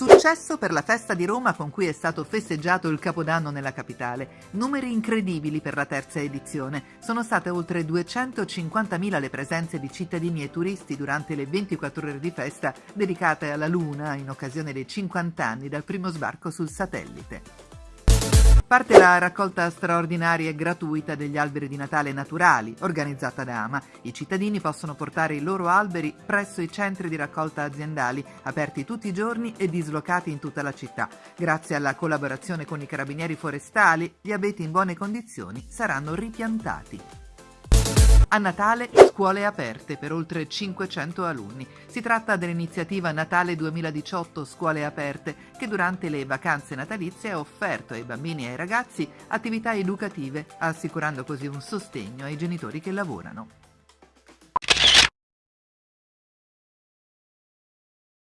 Successo per la festa di Roma con cui è stato festeggiato il Capodanno nella capitale. Numeri incredibili per la terza edizione. Sono state oltre 250.000 le presenze di cittadini e turisti durante le 24 ore di festa dedicate alla Luna in occasione dei 50 anni dal primo sbarco sul satellite. Parte la raccolta straordinaria e gratuita degli alberi di Natale naturali, organizzata da AMA. I cittadini possono portare i loro alberi presso i centri di raccolta aziendali, aperti tutti i giorni e dislocati in tutta la città. Grazie alla collaborazione con i carabinieri forestali, gli abeti in buone condizioni saranno ripiantati. A Natale scuole aperte per oltre 500 alunni. Si tratta dell'iniziativa Natale 2018 Scuole aperte che durante le vacanze natalizie ha offerto ai bambini e ai ragazzi attività educative, assicurando così un sostegno ai genitori che lavorano.